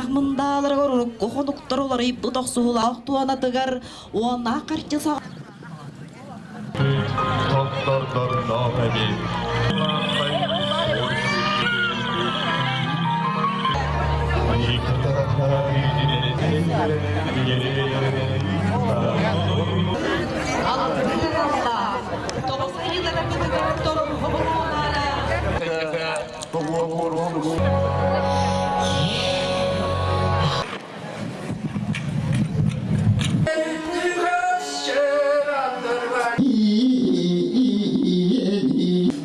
ахмындалар кохонуктор олар иппы тохсуулаах туана тыгар уона карчыса Doktor Nohadi. Altyazı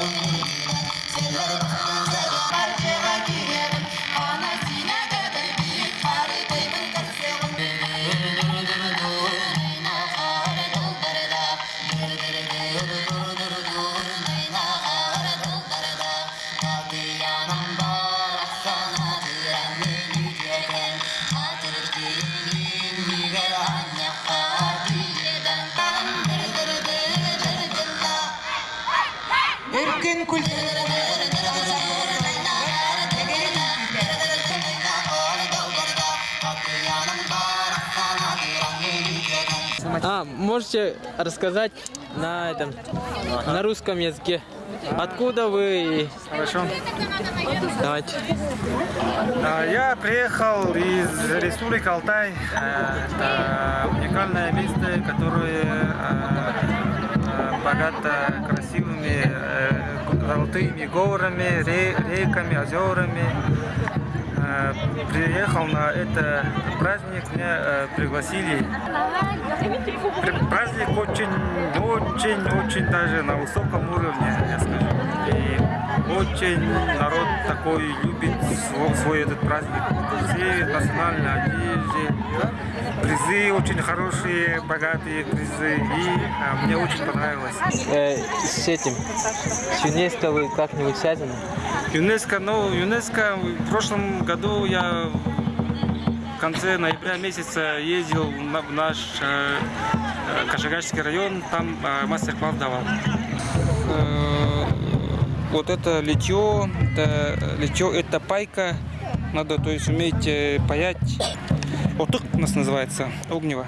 Let it come, let it. Öpüp А, можете рассказать на этом, на русском языке? Откуда вы? Хорошо. Давайте. А, Я приехал из Республики Алтай. Э, Это уникальное место, которое э, э, богато красивыми золотыми горами, ре- реками, озерами. Э, Приехал на этот праздник, меня э, пригласили. Пр- Праздник очень, очень, очень даже на высоком уровне, я скажу. И очень народ такой любит свой, свой этот праздник. Все национальные одежды, призы очень хорошие, богатые призы. И а, мне очень понравилось. Э, с этим, с ЮНЕСКО вы как-нибудь связаны? ЮНЕСКО, ну, ЮНЕСКО в прошлом году я в конце ноября месяца ездил на- в наш э, э, Кашигарский район, там э, мастер-класс давал. Э, вот это литье, это литье, это пайка, надо то есть уметь э, паять. Отык у нас называется, огнево.